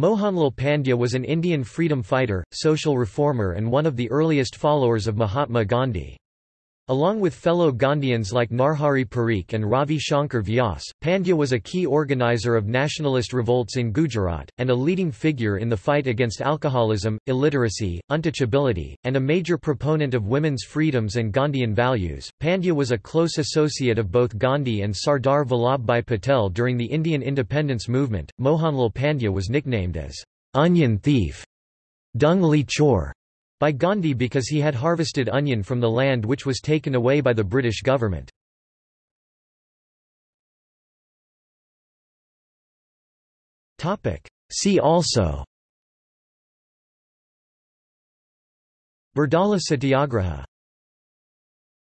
Mohanlal Pandya was an Indian freedom fighter, social reformer and one of the earliest followers of Mahatma Gandhi. Along with fellow Gandhians like Narhari Parikh and Ravi Shankar Vyas, Pandya was a key organizer of nationalist revolts in Gujarat, and a leading figure in the fight against alcoholism, illiteracy, untouchability, and a major proponent of women's freedoms and Gandhian values. Pandya was a close associate of both Gandhi and Sardar Vallabhbhai Patel during the Indian independence movement. Mohanlal Pandya was nicknamed as onion thief, Dungli Chor, by Gandhi because he had harvested onion from the land which was taken away by the British government. See also Bardoli Satyagraha